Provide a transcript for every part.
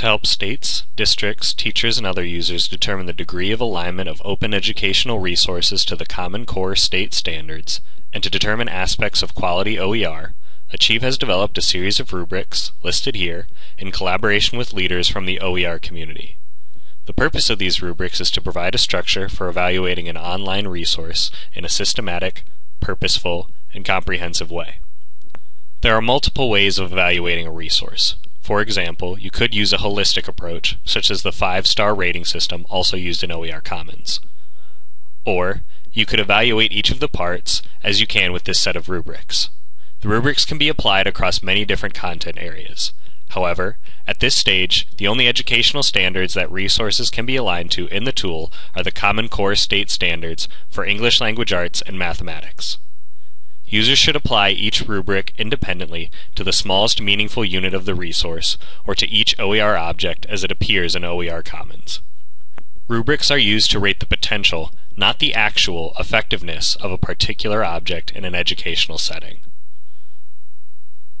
to help states, districts, teachers, and other users determine the degree of alignment of open educational resources to the Common Core state standards, and to determine aspects of quality OER, Achieve has developed a series of rubrics, listed here, in collaboration with leaders from the OER community. The purpose of these rubrics is to provide a structure for evaluating an online resource in a systematic, purposeful, and comprehensive way. There are multiple ways of evaluating a resource. For example, you could use a holistic approach, such as the five-star rating system also used in OER Commons. Or, you could evaluate each of the parts as you can with this set of rubrics. The rubrics can be applied across many different content areas. However, at this stage, the only educational standards that resources can be aligned to in the tool are the Common Core State Standards for English Language Arts and Mathematics. Users should apply each rubric independently to the smallest meaningful unit of the resource, or to each OER object as it appears in OER Commons. Rubrics are used to rate the potential, not the actual, effectiveness of a particular object in an educational setting.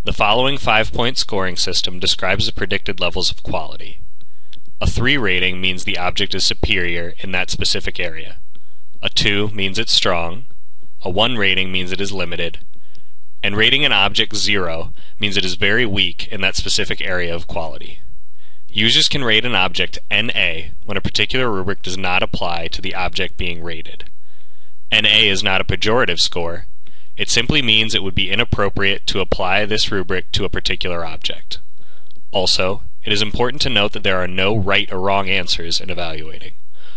The following five-point scoring system describes the predicted levels of quality. A 3 rating means the object is superior in that specific area. A 2 means it's strong. A 1 rating means it is limited. And rating an object 0 means it is very weak in that specific area of quality. Users can rate an object NA when a particular rubric does not apply to the object being rated. NA is not a pejorative score, it simply means it would be inappropriate to apply this rubric to a particular object. Also, it is important to note that there are no right or wrong answers in evaluating,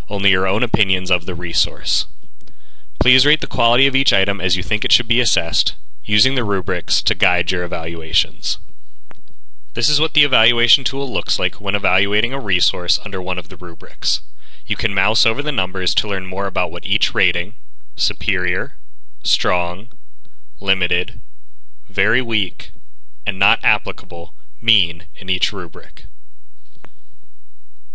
only your own opinions of the resource. Please rate the quality of each item as you think it should be assessed, using the rubrics to guide your evaluations. This is what the evaluation tool looks like when evaluating a resource under one of the rubrics. You can mouse over the numbers to learn more about what each rating, superior, strong, limited, very weak, and not applicable mean in each rubric.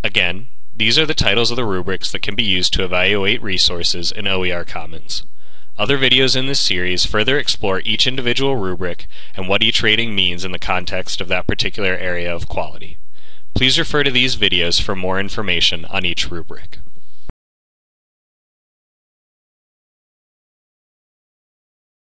Again, these are the titles of the rubrics that can be used to evaluate resources in OER Commons. Other videos in this series further explore each individual rubric and what each rating means in the context of that particular area of quality. Please refer to these videos for more information on each rubric.